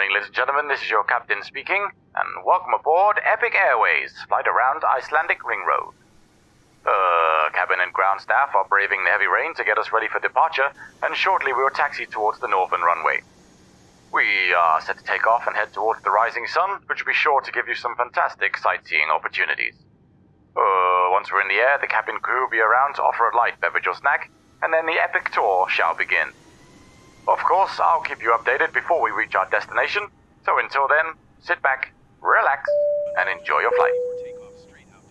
morning, ladies and gentlemen. This is your captain speaking, and welcome aboard Epic Airways, flight around Icelandic Ring Road. Uh, cabin and ground staff are braving the heavy rain to get us ready for departure, and shortly we will taxi towards the northern runway. We are set to take off and head towards the rising sun, which will be sure to give you some fantastic sightseeing opportunities. Uh, once we're in the air, the cabin crew will be around to offer a light beverage or snack, and then the epic tour shall begin. Of course, I'll keep you updated before we reach our destination, so until then, sit back, relax, and enjoy your flight.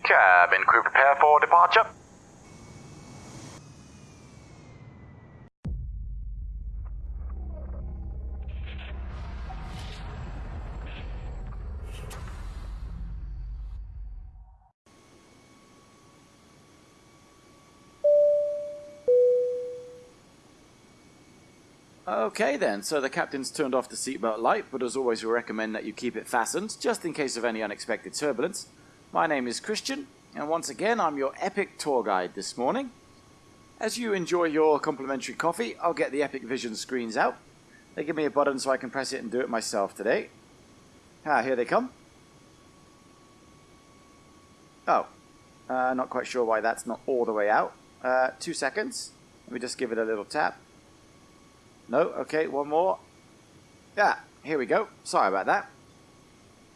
Cabin crew prepare for departure. Okay then, so the captain's turned off the seatbelt light, but as always we recommend that you keep it fastened, just in case of any unexpected turbulence. My name is Christian, and once again I'm your epic tour guide this morning. As you enjoy your complimentary coffee, I'll get the Epic Vision screens out. They give me a button so I can press it and do it myself today. Ah, here they come. Oh, uh, not quite sure why that's not all the way out. Uh, two seconds. Let me just give it a little tap. No, okay, one more. Yeah, here we go. Sorry about that.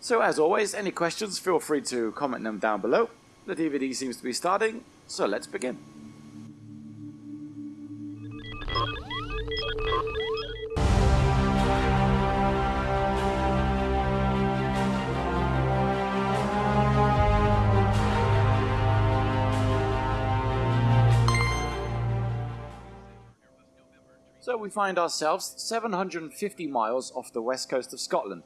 So as always, any questions, feel free to comment them down below. The DVD seems to be starting, so let's begin. We find ourselves 750 miles off the west coast of Scotland.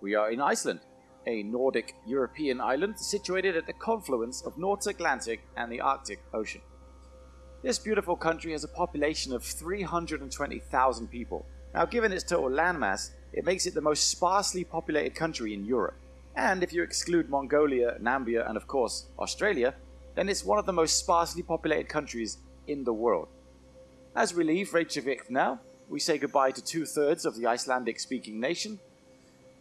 We are in Iceland, a Nordic European island situated at the confluence of North Atlantic and the Arctic Ocean. This beautiful country has a population of 320,000 people. Now given its total landmass, it makes it the most sparsely populated country in Europe. And if you exclude Mongolia, Namibia and of course Australia, then it's one of the most sparsely populated countries in the world. As we leave Reykjavik now, we say goodbye to two-thirds of the Icelandic-speaking nation,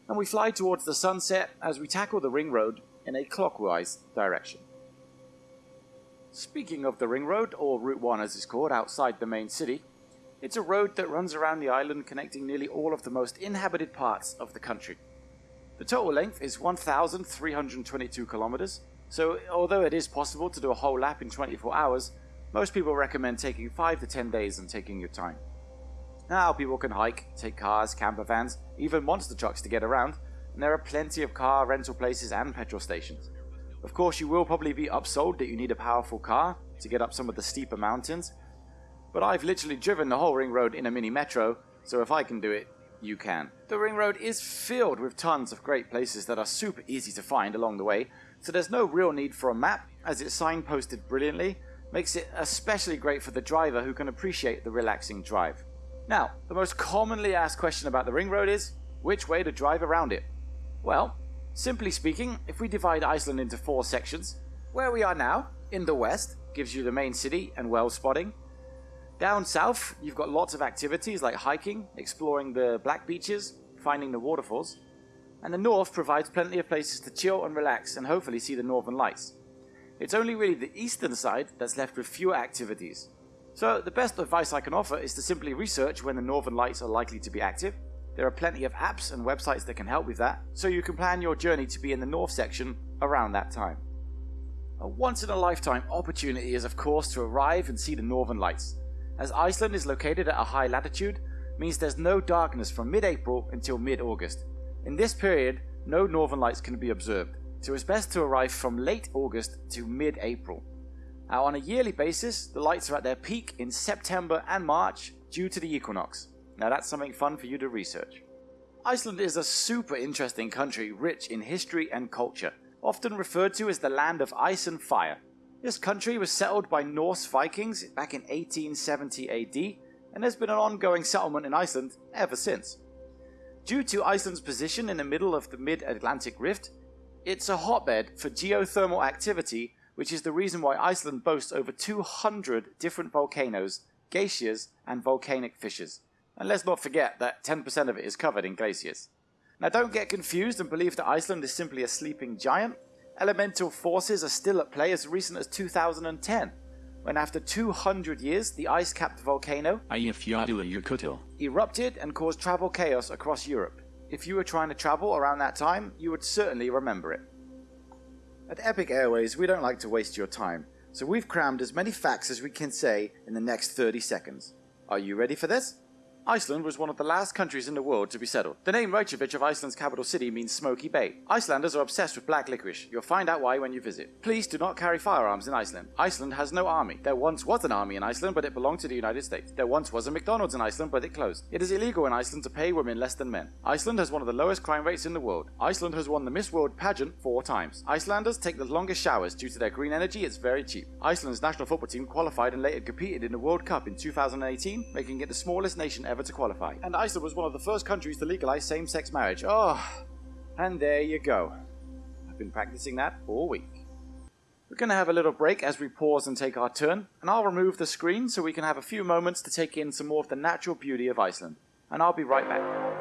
and we fly towards the sunset as we tackle the ring road in a clockwise direction. Speaking of the ring road, or Route 1 as it's called, outside the main city, it's a road that runs around the island connecting nearly all of the most inhabited parts of the country. The total length is 1,322 kilometers, so although it is possible to do a whole lap in 24 hours, most people recommend taking 5 to 10 days and taking your time. Now people can hike, take cars, camper vans, even monster trucks to get around, and there are plenty of car rental places and petrol stations. Of course you will probably be upsold that you need a powerful car to get up some of the steeper mountains, but I've literally driven the whole ring road in a mini metro, so if I can do it, you can. The ring road is filled with tons of great places that are super easy to find along the way, so there's no real need for a map as it's signposted brilliantly makes it especially great for the driver who can appreciate the relaxing drive. Now, the most commonly asked question about the ring road is, which way to drive around it? Well, simply speaking, if we divide Iceland into four sections, where we are now, in the west, gives you the main city and well spotting. Down south, you've got lots of activities like hiking, exploring the black beaches, finding the waterfalls. And the north provides plenty of places to chill and relax and hopefully see the northern lights. It's only really the eastern side that's left with fewer activities. So the best advice I can offer is to simply research when the northern lights are likely to be active. There are plenty of apps and websites that can help with that, so you can plan your journey to be in the north section around that time. A once in a lifetime opportunity is of course to arrive and see the northern lights. As Iceland is located at a high latitude, means there's no darkness from mid-April until mid-August. In this period, no northern lights can be observed so it's best to arrive from late August to mid-April. Now on a yearly basis, the lights are at their peak in September and March due to the equinox. Now that's something fun for you to research. Iceland is a super interesting country rich in history and culture, often referred to as the land of ice and fire. This country was settled by Norse Vikings back in 1870 AD, and there's been an ongoing settlement in Iceland ever since. Due to Iceland's position in the middle of the mid-Atlantic rift, it's a hotbed for geothermal activity, which is the reason why Iceland boasts over 200 different volcanoes, glaciers, and volcanic fissures. And let's not forget that 10% of it is covered in glaciers. Now don't get confused and believe that Iceland is simply a sleeping giant. Elemental forces are still at play as recent as 2010, when after 200 years the ice-capped volcano erupted and caused travel chaos across Europe. If you were trying to travel around that time, you would certainly remember it. At Epic Airways, we don't like to waste your time, so we've crammed as many facts as we can say in the next 30 seconds. Are you ready for this? Iceland was one of the last countries in the world to be settled. The name Reykjavik of Iceland's capital city means smoky bay. Icelanders are obsessed with black licorice. You'll find out why when you visit. Please do not carry firearms in Iceland. Iceland has no army. There once was an army in Iceland, but it belonged to the United States. There once was a McDonald's in Iceland, but it closed. It is illegal in Iceland to pay women less than men. Iceland has one of the lowest crime rates in the world. Iceland has won the Miss World pageant four times. Icelanders take the longest showers due to their green energy, it's very cheap. Iceland's national football team qualified and later competed in the World Cup in 2018, making it the smallest nation ever to qualify. And and Iceland was one of the first countries to legalize same sex marriage. Oh, and there you go. I've been practicing that all week. We're going to have a little break as we pause and take our turn, and I'll remove the screen so we can have a few moments to take in some more of the natural beauty of Iceland. And I'll be right back.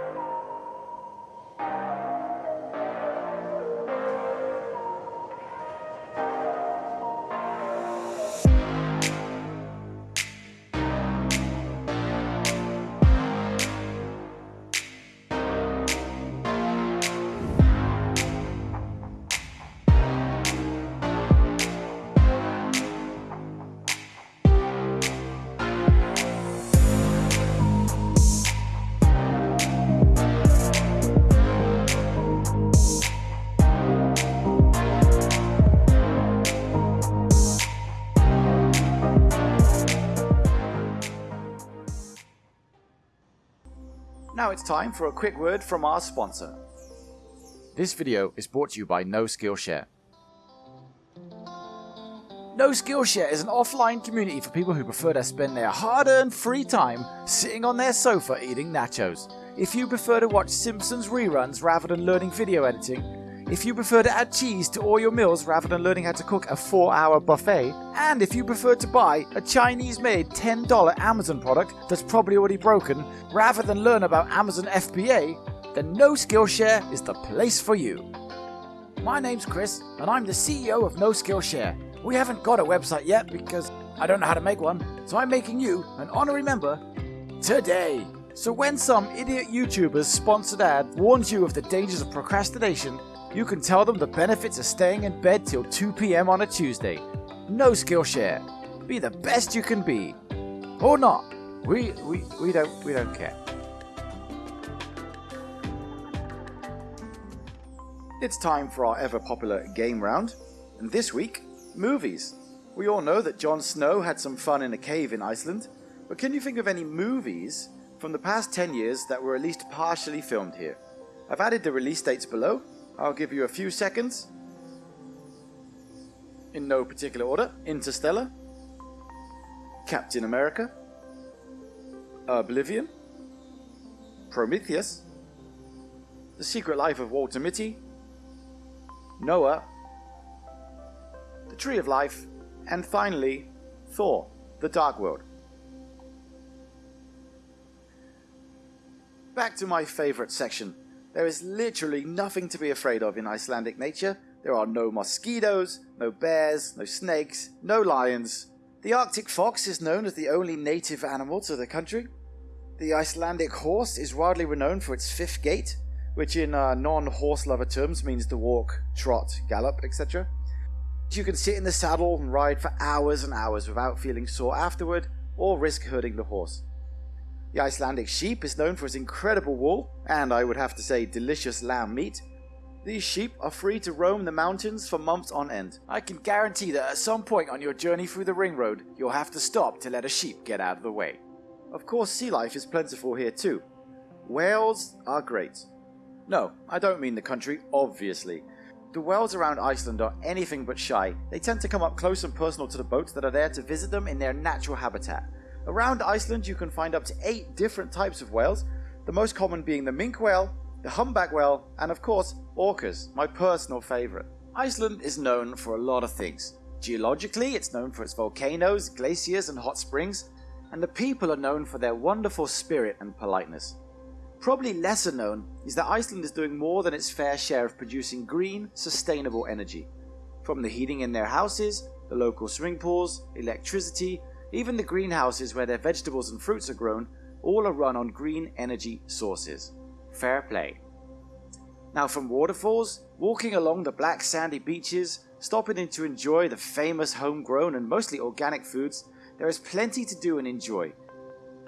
Now it's time for a quick word from our sponsor. This video is brought to you by No Skillshare. No Skillshare is an offline community for people who prefer to spend their hard-earned free time sitting on their sofa eating nachos. If you prefer to watch Simpsons reruns rather than learning video editing, if you prefer to add cheese to all your meals rather than learning how to cook a 4 hour buffet, and if you prefer to buy a Chinese made $10 Amazon product that's probably already broken rather than learn about Amazon FBA, then No Skillshare is the place for you. My name's Chris, and I'm the CEO of No Skillshare. We haven't got a website yet because I don't know how to make one, so I'm making you an honorary member today. So when some idiot YouTuber's sponsored ad warns you of the dangers of procrastination, you can tell them the benefits of staying in bed till 2 p.m. on a Tuesday. No Skillshare. Be the best you can be. Or not. We, we, we, don't, we don't care. It's time for our ever popular game round. And this week, movies. We all know that Jon Snow had some fun in a cave in Iceland, but can you think of any movies from the past 10 years that were at least partially filmed here? I've added the release dates below, I'll give you a few seconds. In no particular order. Interstellar. Captain America. Oblivion. Prometheus. The Secret Life of Walter Mitty. Noah. The Tree of Life. And finally, Thor, The Dark World. Back to my favourite section, there is literally nothing to be afraid of in Icelandic nature. There are no mosquitoes, no bears, no snakes, no lions. The Arctic fox is known as the only native animal to the country. The Icelandic horse is widely renowned for its fifth gait, which in uh, non-horse lover terms means to walk, trot, gallop, etc. You can sit in the saddle and ride for hours and hours without feeling sore afterward or risk hurting the horse. The Icelandic sheep is known for its incredible wool, and I would have to say delicious lamb meat. These sheep are free to roam the mountains for months on end. I can guarantee that at some point on your journey through the ring road, you'll have to stop to let a sheep get out of the way. Of course, sea life is plentiful here too. Whales are great. No, I don't mean the country, obviously. The whales around Iceland are anything but shy. They tend to come up close and personal to the boats that are there to visit them in their natural habitat. Around Iceland, you can find up to eight different types of whales, the most common being the minke whale, the humpback whale, and of course, orcas, my personal favorite. Iceland is known for a lot of things. Geologically, it's known for its volcanoes, glaciers, and hot springs, and the people are known for their wonderful spirit and politeness. probably lesser known is that Iceland is doing more than its fair share of producing green, sustainable energy. From the heating in their houses, the local swimming pools, electricity, even the greenhouses where their vegetables and fruits are grown, all are run on green energy sources. Fair play. Now, from waterfalls, walking along the black sandy beaches, stopping in to enjoy the famous homegrown and mostly organic foods, there is plenty to do and enjoy.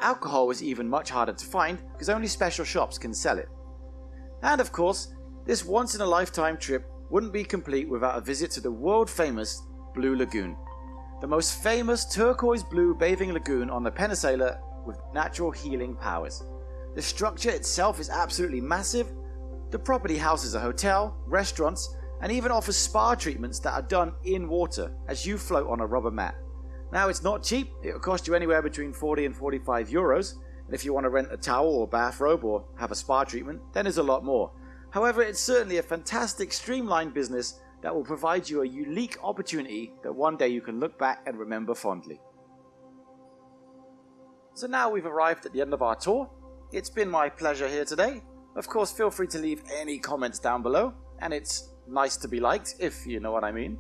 Alcohol is even much harder to find because only special shops can sell it. And of course, this once in a lifetime trip wouldn't be complete without a visit to the world famous Blue Lagoon, the most famous turquoise blue bathing lagoon on the peninsula with natural healing powers. The structure itself is absolutely massive. The property houses a hotel, restaurants, and even offers spa treatments that are done in water as you float on a rubber mat. Now, it's not cheap, it'll cost you anywhere between 40 and 45 euros, and if you want to rent a towel or bathrobe or have a spa treatment, then there's a lot more. However, it's certainly a fantastic streamlined business that will provide you a unique opportunity that one day you can look back and remember fondly. So now we've arrived at the end of our tour. It's been my pleasure here today. Of course, feel free to leave any comments down below, and it's nice to be liked, if you know what I mean.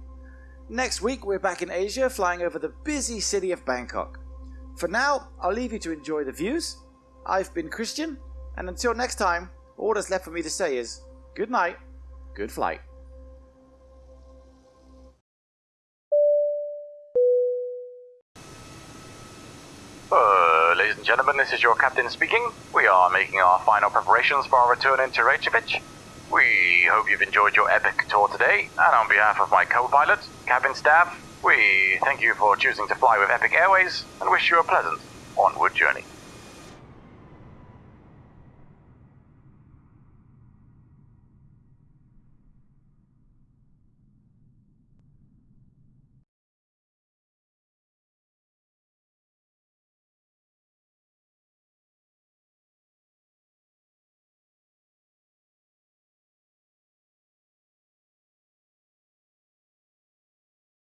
Next week, we're back in Asia, flying over the busy city of Bangkok. For now, I'll leave you to enjoy the views. I've been Christian, and until next time, all that's left for me to say is good night, good flight. Ladies and gentlemen, this is your captain speaking. We are making our final preparations for our return into Reykjavik. We hope you've enjoyed your epic tour today, and on behalf of my co-pilot, cabin staff, we thank you for choosing to fly with Epic Airways and wish you a pleasant onward journey.